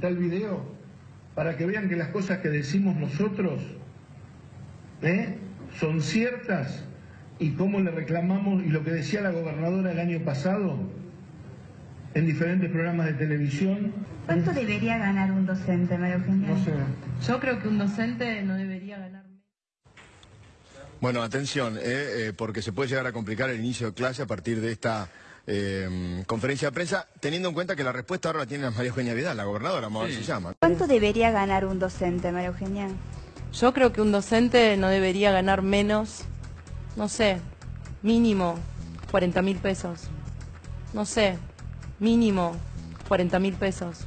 está el video, para que vean que las cosas que decimos nosotros ¿eh? son ciertas y cómo le reclamamos, y lo que decía la gobernadora el año pasado en diferentes programas de televisión. ¿Cuánto debería ganar un docente, María Eugenia? No sé. Yo creo que un docente no debería ganar. Bueno, atención, eh, eh, porque se puede llegar a complicar el inicio de clase a partir de esta eh, conferencia de prensa, teniendo en cuenta que la respuesta ahora la tiene María Eugenia Vidal, la gobernadora, vamos a ver si se llama. ¿Cuánto debería ganar un docente, María Eugenia? Yo creo que un docente no debería ganar menos, no sé, mínimo 40 mil pesos. No sé, mínimo 40 mil pesos.